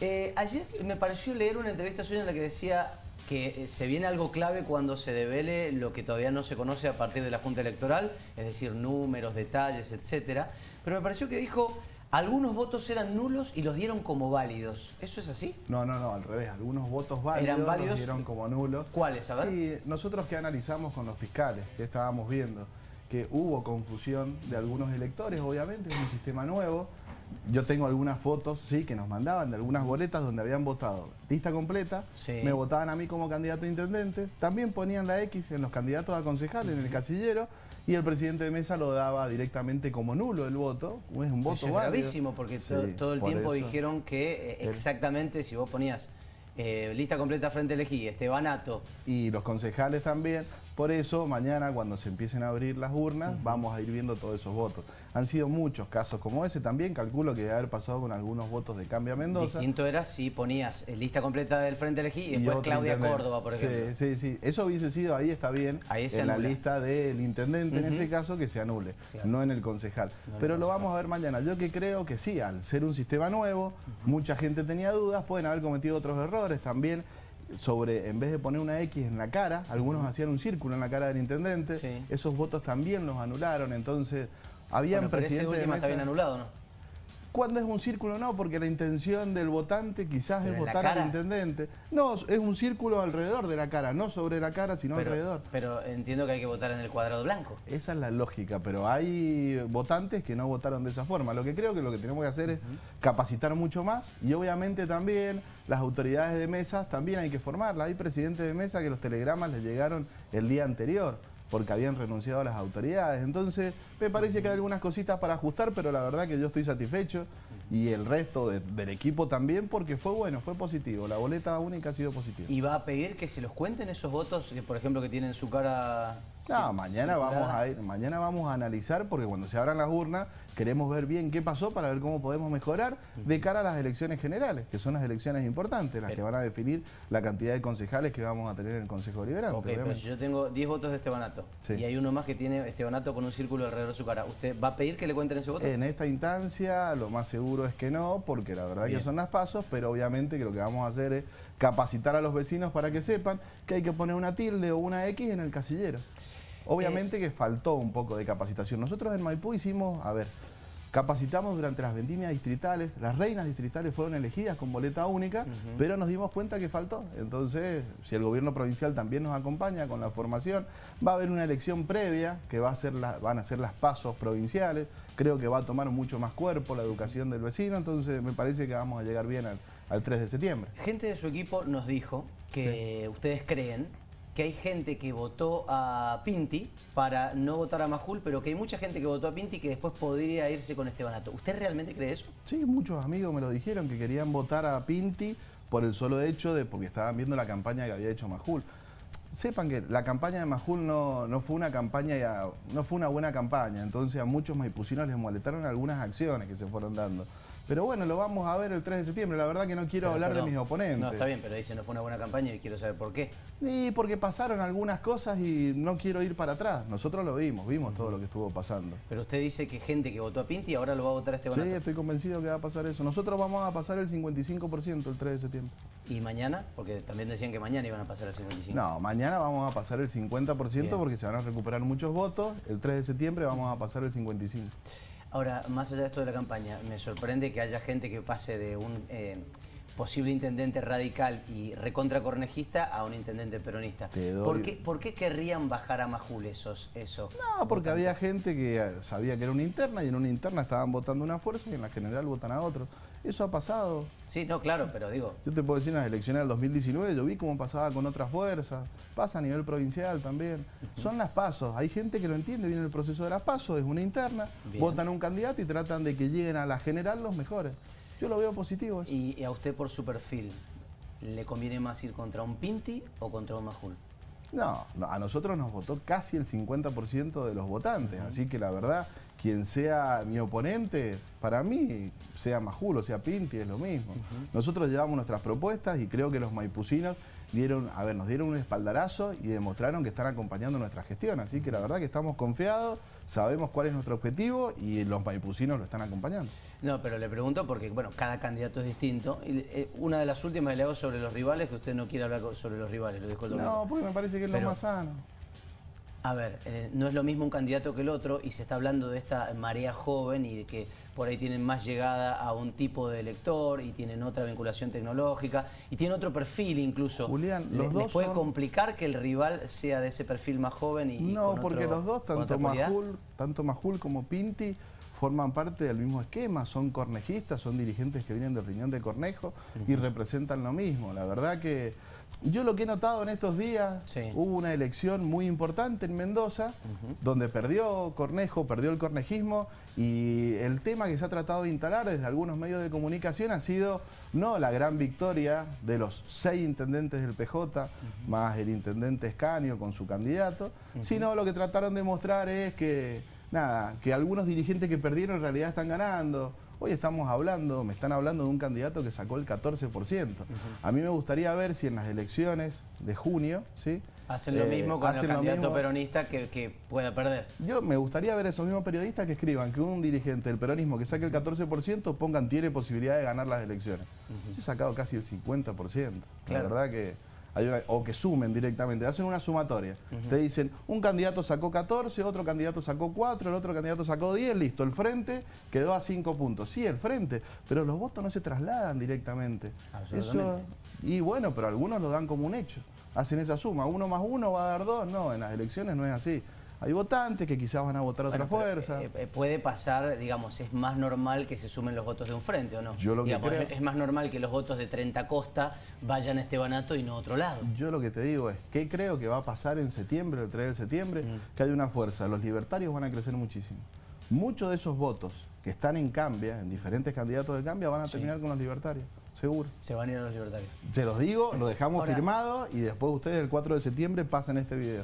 Eh, ayer me pareció leer una entrevista suya en la que decía que eh, se viene algo clave cuando se devele lo que todavía no se conoce a partir de la Junta Electoral, es decir, números, detalles, etcétera. Pero me pareció que dijo, algunos votos eran nulos y los dieron como válidos. ¿Eso es así? No, no, no, al revés. Algunos votos válidos, ¿Eran válidos? los dieron como nulos. ¿Cuáles? A ver. Sí, nosotros que analizamos con los fiscales, que estábamos viendo, que hubo confusión de algunos electores, obviamente, es un sistema nuevo. Yo tengo algunas fotos, sí, que nos mandaban de algunas boletas donde habían votado lista completa, Sí. me votaban a mí como candidato a intendente, también ponían la X en los candidatos a concejal, en el casillero, y el presidente de mesa lo daba directamente como nulo el voto, es un voto Eso es válido. gravísimo porque Sí, todo el por tiempo eso. dijeron que eh, exactamente si vos ponías eh, lista completa frente elegí, Estebanato, y los concejales también. Por eso, mañana cuando se empiecen a abrir las urnas, vamos a ir viendo todos esos votos. Han sido muchos casos como ese también, calculo que debe haber pasado con algunos votos de Cambia Mendoza. distinto era si ponías eh, lista completa del frente elegí y después Claudia intendente. Córdoba, por ejemplo. Sí, sí, sí. Eso hubiese sido, ahí está bien, Ahí se en la lista del intendente, en ese caso, que se anule, Claro. no en el concejal. No en el Pero lo vamos a ver mañana. Yo que creo que sí, al ser un sistema nuevo, mucha gente tenía dudas, pueden haber cometido otros errores también sobre, en vez de poner una X en la cara, algunos hacían un círculo en la cara del intendente, Sí. esos votos también los anularon, entonces habían Bueno, pero ese de está bien anulado, ¿no? ¿Cuándo es un círculo? No, porque la intención del votante quizás Pero es votar al intendente. No, es un círculo alrededor de la cara, no sobre la cara, sino Pero, alrededor. pero entiendo que hay que votar en el cuadrado blanco. Esa es la lógica, pero hay votantes que no votaron de esa forma. Lo que creo que lo que tenemos que hacer es capacitar mucho más y obviamente también las autoridades de mesas también hay que formarlas. Hay presidentes de mesa que los telegramas les llegaron el día anterior porque habían renunciado a las autoridades. Entonces, me parece que hay algunas cositas para ajustar, pero la verdad que yo estoy satisfecho y el resto de- del equipo también porque fue bueno, fue positivo. La boleta única ha sido positiva. Y va a pedir que se los cuenten esos votos, que, por ejemplo, que tienen su cara... No, mañana circulada. vamos a ir, mañana vamos a analizar porque cuando se abran las urnas queremos ver bien qué pasó para ver cómo podemos mejorar de cara a las elecciones generales, que son las elecciones importantes, las que van a definir la cantidad de concejales que vamos a tener en el Consejo Deliberante. Ok, pero si yo tengo 10 votos de Estebanato Sí. y hay uno más que tiene Estebanato con un círculo alrededor de su cara, ¿usted va a pedir que le cuenten ese voto? En esta instancia lo más seguro es que no, porque la verdad Bien. que son las pasos, pero obviamente que lo que vamos a hacer es capacitar a los vecinos para que sepan que hay que poner una tilde o una X en el casillero. Obviamente Eh. que faltó un poco de capacitación. Nosotros en Maipú hicimos, a ver, capacitamos durante las vendimias distritales, las reinas distritales fueron elegidas con boleta única, pero nos dimos cuenta que faltó. Entonces, si el gobierno provincial también nos acompaña con la formación, va a haber una elección previa, que va a ser la- van a ser las pasos provinciales, creo que va a tomar mucho más cuerpo la educación del vecino, entonces me parece que vamos a llegar bien al, al 3 de septiembre. Gente de su equipo nos dijo que ustedes creen que hay gente que votó a Pinti para no votar a Majul, pero que hay mucha gente que votó a Pinti que después podría irse con Estebanato. ¿Usted realmente cree eso? Sí, muchos amigos me lo dijeron que querían votar a Pinti por el solo hecho de porque estaban viendo la campaña que había hecho Majul. Sepan que la campaña de Majul no, no fue una campaña no fue una buena campaña, entonces a muchos maipucinos les molestaron algunas acciones que se fueron dando. Pero bueno, lo vamos a ver el 3 de septiembre. La verdad que no quiero Pero hablar no. de mis oponentes. No, está bien, pero dice no fue una buena campaña y quiero saber por qué. Y porque pasaron algunas cosas y no quiero ir para atrás. Nosotros lo vimos, vimos todo lo que estuvo pasando. Pero usted dice que gente que votó a Pinti ahora lo va a votar a Sí, Estebanato. estoy convencido que va a pasar eso. Nosotros vamos a pasar el 55% el 3 de septiembre. ¿Y mañana? Porque también decían que mañana iban a pasar al 55. No, mañana vamos a pasar el 50% Bien. porque se van a recuperar muchos votos. El 3 de septiembre vamos a pasar el 55%. Ahora, más allá de esto de la campaña, me sorprende que haya gente que pase de un eh, posible intendente radical y recontra cornejista a un intendente peronista. ¿Por, qué, por qué querrían bajar a Majul esos? esos No, porque había gente que sabía que era una interna y en una interna estaban votando una fuerza y en la general votan a otro. Eso ha pasado. Sí, no, claro, pero digo, Yo te puedo decir, en las elecciones del 2019 yo vi cómo pasaba con otras fuerzas, pasa a nivel provincial también. Son las pasos, hay gente que lo entiende bien el proceso de las pasos, es una interna, Bien. votan un candidato y tratan de que lleguen a la general los mejores. Yo lo veo positivo eso. y, y a usted por su perfil, ¿le conviene más ir contra un Pinti o contra un Majul? No, a nosotros nos votó casi el 50% de los votantes, así que la verdad quien sea mi oponente, para mí, sea Majulo, sea Pinti, es lo mismo. Nosotros llevamos nuestras propuestas y creo que los maipucinos dieron, a ver, nos dieron un espaldarazo y demostraron que están acompañando nuestra gestión. Así que la verdad que estamos confiados, sabemos cuál es nuestro objetivo y los maipucinos lo están acompañando. No, pero le pregunto porque, bueno, cada candidato es distinto. Y, eh, una de las últimas le hago sobre los rivales, que usted no quiere hablar sobre los rivales, lo dijo el No, porque me parece que es lo más sano. A ver, eh, no es lo mismo un candidato que el otro y se está hablando de esta marea joven y de que por ahí tienen más llegada a un tipo de elector y tienen otra vinculación tecnológica y tienen otro perfil incluso. Julián, los dos puede complicar que el rival sea de ese perfil más joven y No, porque los dos, tanto Majul, tanto Majul como Pinti, forman parte del mismo esquema, son cornejistas, son dirigentes que vienen del riñón de Cornejo y representan lo mismo. La verdad que yo lo que he notado en estos días, hubo una elección muy importante en Mendoza, donde perdió Cornejo, perdió el cornejismo, y el tema que se ha tratado de instalar desde algunos medios de comunicación ha sido no la gran victoria de los seis intendentes del PJ, más el intendente Escanio con su candidato, sino lo que trataron de mostrar es que, nada, que algunos dirigentes que perdieron en realidad están ganando, Hoy estamos hablando, me están hablando de un candidato que sacó el 14%. A mí me gustaría ver si en las elecciones de junio, ¿sí? Hacen lo mismo eh, con el candidato peronista que, pueda perder. Yo me gustaría ver a esos mismos periodistas que escriban que un dirigente del peronismo que saque el 14% pongan tiene posibilidad de ganar las elecciones. Se ha sacado casi el 50%. La verdad que o que sumen directamente, hacen una sumatoria. Te dicen, un candidato sacó 14, otro candidato sacó 4, el otro candidato sacó 10, listo, el frente quedó a 5 puntos. Sí, el frente, pero los votos no se trasladan directamente. Eso, y bueno, pero algunos lo dan como un hecho. Hacen esa suma, uno más uno va a dar dos, no, en las elecciones no es así hay votantes que quizás van a votar otra fuerza. Eh, eh, puede pasar, digamos, es más normal que se sumen los votos de un frente, ¿o no? Yo lo que Es más normal que los votos de 30 Costa vayan a Estebanato y no a otro lado. Yo lo que te digo es, ¿qué creo que va a pasar en septiembre, el 3 de septiembre? Mm. Que hay una fuerza, los libertarios van a crecer muchísimo. Muchos de esos votos que están en Cambia, en diferentes candidatos de Cambia, van a terminar con los libertarios, seguro. Se van a ir a los libertarios. Se los digo, lo dejamos firmado y después ustedes el 4 de septiembre pasan este video.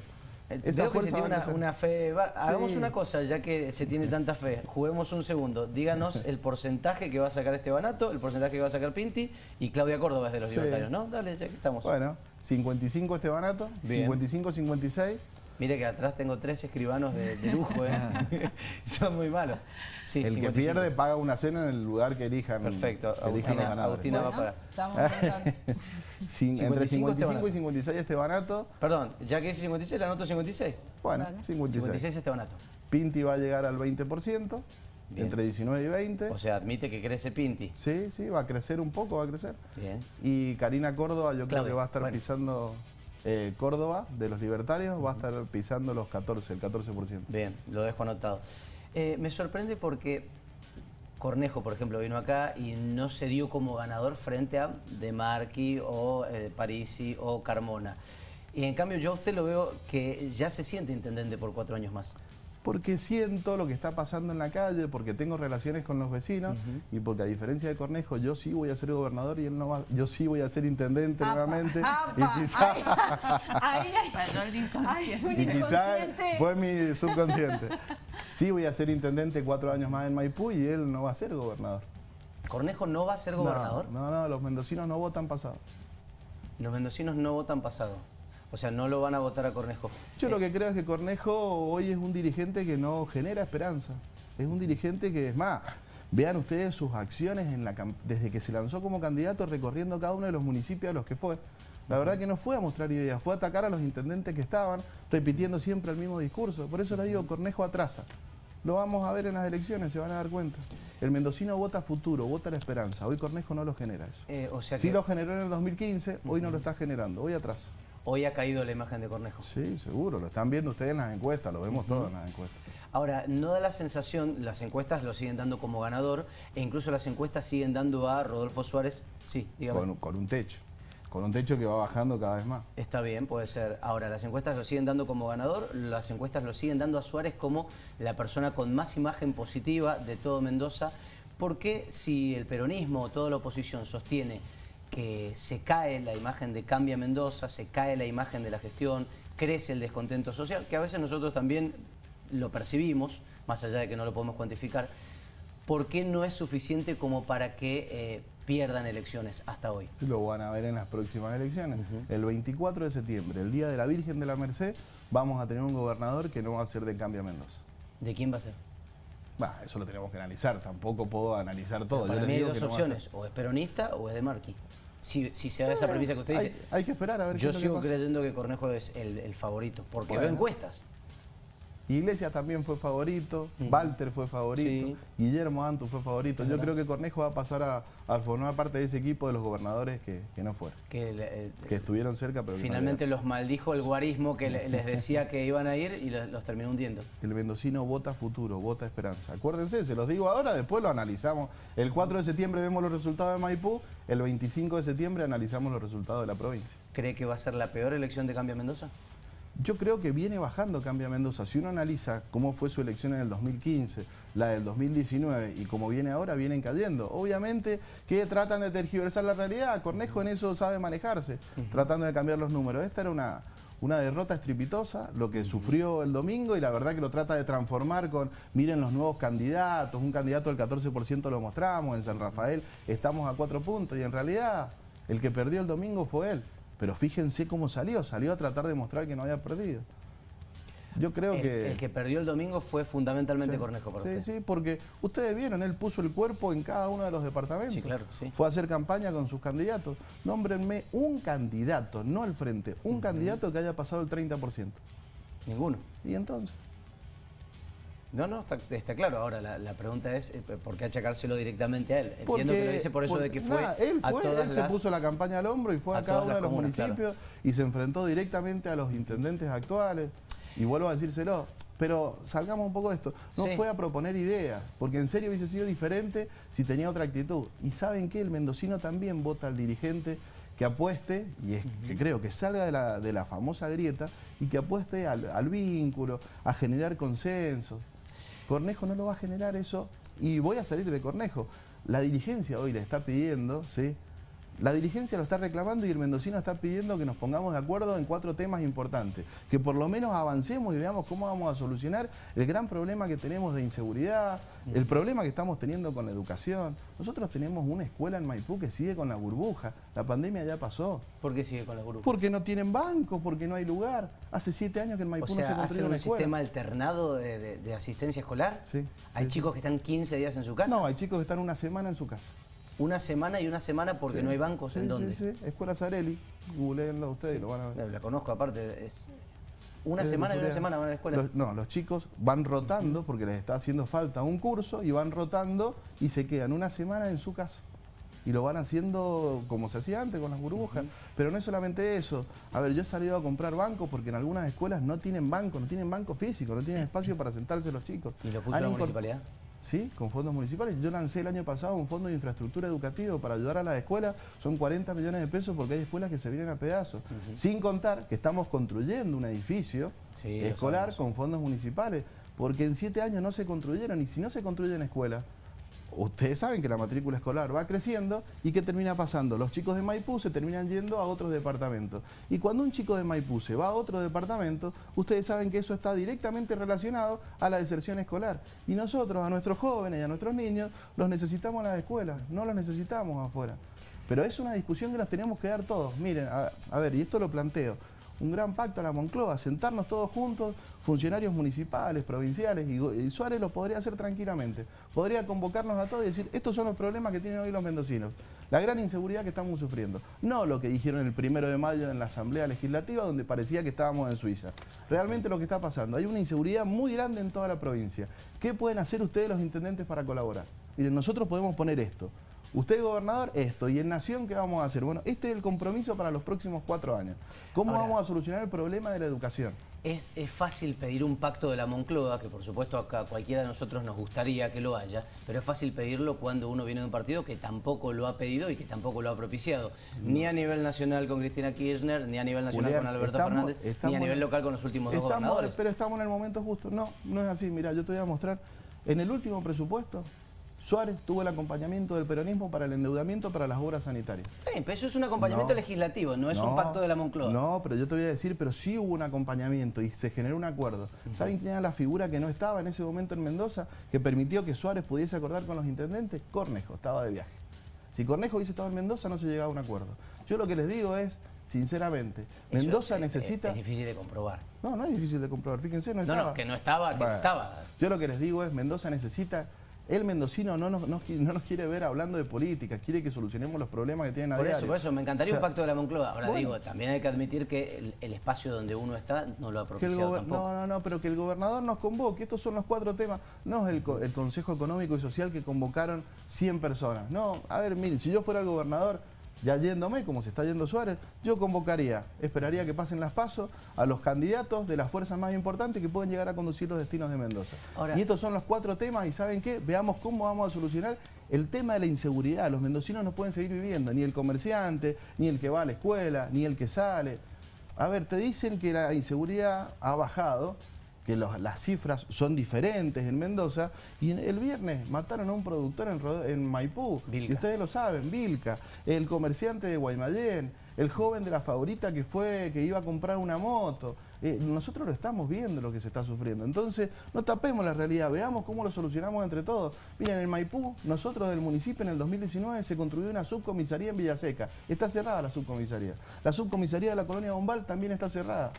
Veo que se tiene una, fe... Hagamos una cosa, ya que se tiene tanta fe. Juguemos un segundo. Díganos el porcentaje que va a sacar este Banato, el porcentaje que va a sacar Pinti y Claudia Córdoba es de los libertarios, ¿no? Dale, ya que estamos. Bueno, 55 este Banato, 55-56. Mire que atrás tengo tres escribanos de, lujo, ¿eh? son muy malos. el que pierde paga una cena en el lugar que elijan. Perfecto, Agustina, va a pagar. Estamos entre 55 y 56 este barato. Perdón, ya que es 56, la anoto 56. Bueno, 56. 56 este barato. Pinti va a llegar al 20%. Entre 19 y 20. O sea, admite que crece Pinti. Sí, sí, va a crecer un poco, va a crecer. Bien. Y Karina Córdoba yo creo que va a estar pisando eh, Córdoba de los libertarios, va a estar pisando los 14, el 14%. Bien, lo dejo anotado. Eh, me sorprende porque Cornejo, por ejemplo, vino acá y no se dio como ganador frente a De Marchi o eh, Parisi o Carmona. Y en cambio yo a usted lo veo que ya se siente intendente por cuatro años más porque siento lo que está pasando en la calle, porque tengo relaciones con los vecinos y porque a diferencia de Cornejo, yo sí voy a ser gobernador y él no va, yo sí voy a ser intendente nuevamente. y quizás fue mi subconsciente. Sí voy a ser intendente cuatro años más en Maipú y él no va a ser gobernador. ¿Cornejo no va a ser gobernador? No, no, los mendocinos no votan pasado. Los mendocinos no votan pasado. O sea, no lo van a votar a Cornejo. Yo lo que creo es que Cornejo hoy es un dirigente que no genera esperanza. Es un dirigente que, es más, vean ustedes sus acciones en la, desde que se lanzó como candidato recorriendo cada uno de los municipios a los que fue. La verdad que no fue a mostrar ideas, fue a atacar a los intendentes que estaban, repitiendo siempre el mismo discurso. Por eso le digo, Cornejo atrasa. Lo vamos a ver en las elecciones, se van a dar cuenta. El mendocino vota futuro, vota la esperanza. Hoy Cornejo no lo genera eso. Eh, o sea sí lo generó en el 2015, hoy no lo está generando, hoy atrasa. Hoy ha caído la imagen de Cornejo. Sí, seguro, lo están viendo ustedes en las encuestas, lo vemos todos en las encuestas. Ahora, no da la sensación, las encuestas lo siguen dando como ganador, e incluso las encuestas siguen dando a Rodolfo Suárez, sí, dígame. Con, un techo, con un techo que va bajando cada vez más. Está bien, puede ser. Ahora, las encuestas lo siguen dando como ganador, las encuestas lo siguen dando a Suárez como la persona con más imagen positiva de todo Mendoza. ¿Por qué si el peronismo o toda la oposición sostiene que se cae la imagen de Cambia Mendoza, se cae la imagen de la gestión, crece el descontento social, que a veces nosotros también lo percibimos, más allá de que no lo podemos cuantificar, ¿por qué no es suficiente como para que eh, pierdan elecciones hasta hoy? Lo van a ver en las próximas elecciones. El 24 de septiembre, el Día de la Virgen de la Merced, vamos a tener un gobernador que no va a ser de Cambia Mendoza. ¿De quién va a ser? Bah, eso lo tenemos que analizar, tampoco puedo analizar todo. para mí hay dos opciones, o es peronista o es de Marqui. Si, se da esa premisa que usted dice. Hay que esperar a ver Yo sigo creyendo que Cornejo es el, favorito, porque veo encuestas. Iglesias también fue favorito, Walter fue favorito, Guillermo Antu fue favorito. Yo creo que Cornejo va a pasar a, formar parte de ese equipo de los gobernadores que, no fueron. Que, eh, estuvieron cerca, pero Finalmente los maldijo el guarismo que les decía que iban a ir y los, terminó hundiendo. El mendocino vota futuro, vota esperanza. Acuérdense, se los digo ahora, después lo analizamos. El 4 de septiembre vemos los resultados de Maipú, el 25 de septiembre analizamos los resultados de la provincia. ¿Cree que va a ser la peor elección de Cambio Mendoza? Yo creo que viene bajando Cambia Mendoza. Si uno analiza cómo fue su elección en el 2015, la del 2019 y cómo viene ahora, vienen cayendo. Obviamente que tratan de tergiversar la realidad. Cornejo en eso sabe manejarse, tratando de cambiar los números. Esta era una, una derrota estrepitosa, lo que sufrió el domingo y la verdad que lo trata de transformar con, miren los nuevos candidatos, un candidato del 14% lo mostramos, en San Rafael estamos a cuatro puntos y en realidad el que perdió el domingo fue él. Pero fíjense cómo salió, salió a tratar de mostrar que no había perdido. Yo creo que... El que perdió el domingo fue fundamentalmente Cornejo para sí, usted. Sí, porque ustedes vieron, él puso el cuerpo en cada uno de los departamentos. Sí, claro, sí. Fue a hacer campaña con sus candidatos. Nómbrenme un candidato, no al frente, un candidato que haya pasado el 30%. Ninguno. ¿Y entonces? No, no, está, claro. Ahora, la, pregunta es, eh, ¿por qué achacárselo directamente a él? Entiendo que lo dice por eso de que fue, él, fue él se puso la campaña al hombro y fue a, cada uno de los municipios y se enfrentó directamente a los intendentes actuales. Y vuelvo a decírselo, pero salgamos un poco de esto. No fue a proponer ideas, porque en serio hubiese sido diferente si tenía otra actitud. Y ¿saben qué? El mendocino también vota al dirigente que apueste, y es que creo que salga de la, famosa grieta, y que apueste al, al vínculo, a generar consensos. Cornejo no lo va a generar eso y voy a salir de Cornejo. La dirigencia hoy le está pidiendo, ¿sí? La dirigencia lo está reclamando y el mendocino está pidiendo que nos pongamos de acuerdo en cuatro temas importantes. Que por lo menos avancemos y veamos cómo vamos a solucionar el gran problema que tenemos de inseguridad, el problema que estamos teniendo con la educación. Nosotros tenemos una escuela en Maipú que sigue con la burbuja. La pandemia ya pasó. ¿Por qué sigue con la burbuja? Porque no tienen banco, porque no hay lugar. Hace siete años que en Maipú no se construye un sistema alternado de, asistencia escolar? Sí. ¿Hay chicos que están 15 días en su casa? No, hay chicos que están una semana en su casa. Una semana y una semana porque no hay bancos en dónde. Sí, sí, Escuela Zarelli, googleenlo ustedes, lo van a ver. La conozco aparte, es una semana y una semana van a la escuela. no, los chicos van rotando porque les está haciendo falta un curso y van rotando y se quedan una semana en su casa. Y lo van haciendo como se hacía antes con las burbujas. Pero no es solamente eso. A ver, yo he salido a comprar bancos porque en algunas escuelas no tienen banco, no tienen banco físico, no tienen espacio para sentarse los chicos. ¿Y lo puso la municipalidad? ¿Sí? con fondos municipales. Yo lancé el año pasado un fondo de infraestructura educativa para ayudar a las escuelas. Son 40 millones de pesos porque hay escuelas que se vienen a pedazos. Sin contar que estamos construyendo un edificio escolar con fondos municipales. Porque en siete años no se construyeron y si no se construyen escuelas, ustedes saben que la matrícula escolar va creciendo y ¿qué termina pasando? Los chicos de Maipú se terminan yendo a otros departamentos. Y cuando un chico de Maipú se va a otro departamento, ustedes saben que eso está directamente relacionado a la deserción escolar. Y nosotros, a nuestros jóvenes y a nuestros niños, los necesitamos en las escuelas, no los necesitamos afuera. Pero es una discusión que nos tenemos que dar todos. Miren, a ver, y esto lo planteo un gran pacto a la Moncloa, sentarnos todos juntos, funcionarios municipales, provinciales, y, Suárez lo podría hacer tranquilamente. Podría convocarnos a todos y decir, estos son los problemas que tienen hoy los mendocinos. La gran inseguridad que estamos sufriendo. No lo que dijeron el primero de mayo en la Asamblea Legislativa, donde parecía que estábamos en Suiza. Realmente lo que está pasando. Hay una inseguridad muy grande en toda la provincia. ¿Qué pueden hacer ustedes los intendentes para colaborar? Miren, nosotros podemos poner esto. Usted, gobernador, esto. ¿Y en Nación qué vamos a hacer? Bueno, este es el compromiso para los próximos cuatro años. ¿Cómo vamos a solucionar el problema de la educación? Es, fácil pedir un pacto de la Moncloa, que por supuesto a cualquiera de nosotros nos gustaría que lo haya, pero es fácil pedirlo cuando uno viene de un partido que tampoco lo ha pedido y que tampoco lo ha propiciado. Ni a nivel nacional con Cristina Kirchner, ni a nivel nacional con Alberto Fernández, ni a nivel local con los últimos dos gobernadores. Pero estamos en el momento justo. No, no es así. Mira, yo te voy a mostrar. En el último presupuesto Suárez tuvo el acompañamiento del peronismo para el endeudamiento para las obras sanitarias. Pero eso es un acompañamiento legislativo, no es un pacto de la Moncloa. No, pero yo te voy a decir, pero sí hubo un acompañamiento y se generó un acuerdo. ¿Saben quién era la figura que no estaba en ese momento en Mendoza, que permitió que Suárez pudiese acordar con los intendentes? Cornejo, estaba de viaje. Si Cornejo hubiese estado en Mendoza no se llegaba a un acuerdo. Yo lo que les digo es, sinceramente, Mendoza necesita... Es, difícil de comprobar. No, no es difícil de comprobar, fíjense, no estaba. No, no, que no estaba, que no estaba. Yo lo que les digo es, Mendoza necesita el mendocino no nos, no, nos, quiere ver hablando de política, quiere que solucionemos los problemas que tienen a Por eso, por eso, me encantaría un pacto de la Moncloa. Ahora digo, también hay que admitir que el, espacio donde uno está no lo ha propiciado tampoco. No, no, no, pero que el gobernador nos convoque. Estos son los cuatro temas. No es el, el Consejo Económico y Social que convocaron 100 personas. No, a ver, miren, si yo fuera el gobernador ya yéndome, como se está yendo Suárez, yo convocaría, esperaría que pasen las pasos a los candidatos de las fuerzas más importantes que pueden llegar a conducir los destinos de Mendoza. y estos son los cuatro temas y ¿saben qué? Veamos cómo vamos a solucionar el tema de la inseguridad. Los mendocinos no pueden seguir viviendo, ni el comerciante, ni el que va a la escuela, ni el que sale. A ver, te dicen que la inseguridad ha bajado, que las cifras son diferentes en Mendoza, y el viernes mataron a un productor en, Maipú, y ustedes lo saben, Vilca, el comerciante de Guaymallén, el joven de la favorita que fue, que iba a comprar una moto. Eh, nosotros lo estamos viendo lo que se está sufriendo. Entonces, no tapemos la realidad, veamos cómo lo solucionamos entre todos. Miren, en Maipú, nosotros del municipio en el 2019 se construyó una subcomisaría en Villaseca. Está cerrada la subcomisaría. La subcomisaría de la colonia Bombal también está cerrada.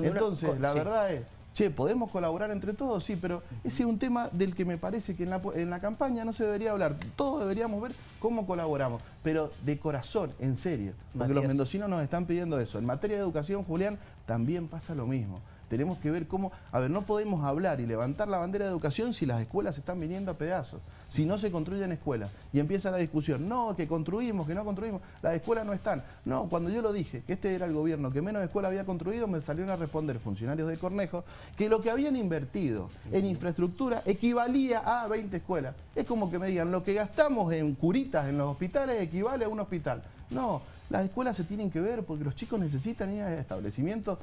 Entonces, la verdad es, Che, ¿podemos colaborar entre todos? Sí, pero ese es un tema del que me parece que en la, campaña no se debería hablar. Todos deberíamos ver cómo colaboramos, pero de corazón, en serio. Porque los mendocinos nos están pidiendo eso. En materia de educación, Julián, también pasa lo mismo. Tenemos que ver cómo... A ver, no podemos hablar y levantar la bandera de educación si las escuelas están viniendo a pedazos. Si no se construyen escuelas. Y empieza la discusión. No, que construimos, que no construimos. Las escuelas no están. No, cuando yo lo dije, que este era el gobierno que menos escuelas había construido, me salieron a responder funcionarios de Cornejo que lo que habían invertido en infraestructura equivalía a 20 escuelas. Es como que me digan, lo que gastamos en curitas en los hospitales equivale a un hospital. No, las escuelas se tienen que ver porque los chicos necesitan ir a establecimientos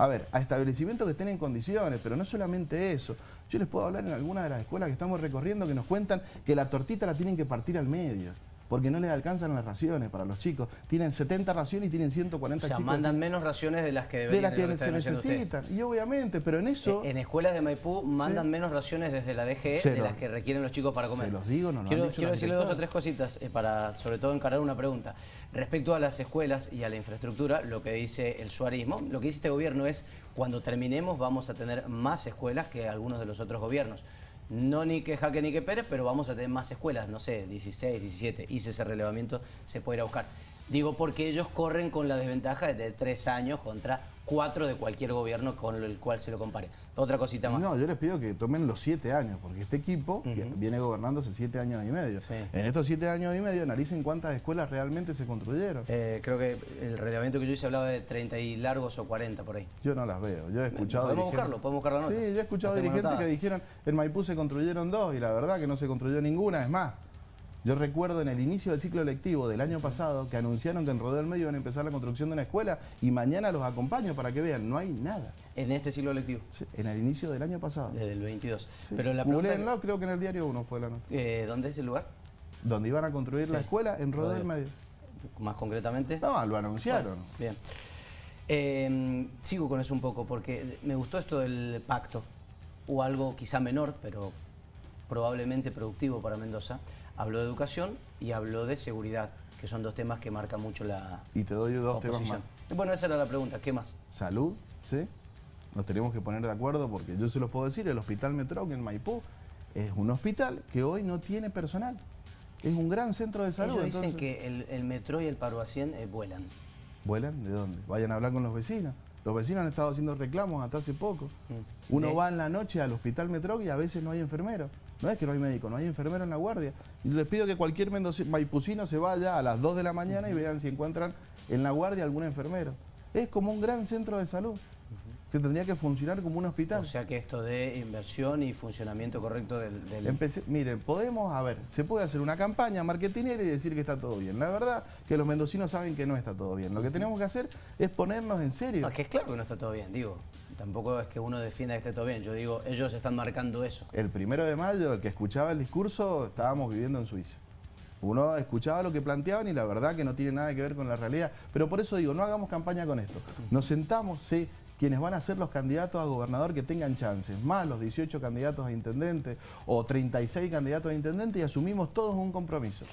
a ver, a establecimientos que estén en condiciones, pero no solamente eso. Yo les puedo hablar en algunas de las escuelas que estamos recorriendo que nos cuentan que la tortita la tienen que partir al medio porque no les alcanzan las raciones para los chicos. Tienen 70 raciones y tienen 140 chicos. O sea, mandan menos raciones de las que deberían De las que se necesitan. Y obviamente, pero en eso... En, escuelas de Maipú mandan menos raciones desde la DGE de las que requieren los chicos para comer. Se los digo, no, no Quiero, quiero decirle dos o tres cositas eh, para, sobre todo, encarar una pregunta. Respecto a las escuelas y a la infraestructura, lo que dice el suarismo, lo que dice este gobierno es cuando terminemos vamos a tener más escuelas que algunos de los otros gobiernos. No ni que Jaque ni que Pérez, pero vamos a tener más escuelas, no sé, 16, 17. Hice ese relevamiento, se puede ir a buscar. Digo porque ellos corren con la desventaja de tres años contra cuatro de cualquier gobierno con el cual se lo compare. Otra cosita más. No, yo les pido que tomen los siete años, porque este equipo viene gobernando hace siete años y medio. En estos siete años y medio analicen cuántas escuelas realmente se construyeron. Eh, creo que el reglamento que yo hice hablaba de 30 y largos o 40 por ahí. Yo no las veo. Yo he escuchado. Podemos buscarlo, podemos buscar la nota. Sí, yo he escuchado dirigentes que dijeron en Maipú se construyeron dos y la verdad que no se construyó ninguna. Es más, yo recuerdo en el inicio del ciclo lectivo del año pasado que anunciaron que en Rodeo del Medio iban a empezar la construcción de una escuela y mañana los acompaño para que vean, no hay nada. ¿En este ciclo lectivo? Sí, en el inicio del año pasado. Desde el 22. Pero la pregunta... creo que en el diario 1 fue la nota. Eh, ¿Dónde es el lugar? Donde iban a construir la escuela en Rodeo del Medio. ¿Más concretamente? No, lo anunciaron. bien. Em, sigo con eso un poco porque me gustó esto del pacto o algo quizá menor, pero probablemente productivo para Mendoza Habló de educación y habló de seguridad, que son dos temas que marcan mucho la Y te doy dos temas más. Bueno, esa era la pregunta, ¿qué más? Salud, ¿sí? Nos tenemos que poner de acuerdo porque yo se los puedo decir, el Hospital Metrón en Maipú es un hospital que hoy no tiene personal. Es un gran centro de salud. Ellos dicen que el, Metro y el Paruacien eh, vuelan. ¿Vuelan? ¿De dónde? Vayan a hablar con los vecinos. Los vecinos han estado haciendo reclamos hasta hace poco. Mm. Uno va en la noche al Hospital Metro y a veces no hay enfermero. No es que no hay médico, no hay enfermero en la guardia. Les pido que cualquier maipucino se vaya a las 2 de la mañana y vean si encuentran en la guardia algún enfermero. Es como un gran centro de salud que tendría que funcionar como un hospital. O sea que esto de inversión y funcionamiento correcto del... miren, podemos, a ver, se puede hacer una campaña marketinera y decir que está todo bien. La verdad que los mendocinos saben que no está todo bien. Lo que tenemos que hacer es ponernos en serio. que es claro que no está todo bien, digo. Tampoco es que uno defienda que esté todo bien. Yo digo, ellos están marcando eso. El primero de mayo, el que escuchaba el discurso, estábamos viviendo en Suiza. Uno escuchaba lo que planteaban y la verdad que no tiene nada que ver con la realidad. Pero por eso digo, no hagamos campaña con esto. Nos sentamos, sí, quienes van a ser los candidatos a gobernador que tengan chances, más los 18 candidatos a intendente o 36 candidatos a intendente y asumimos todos un compromiso.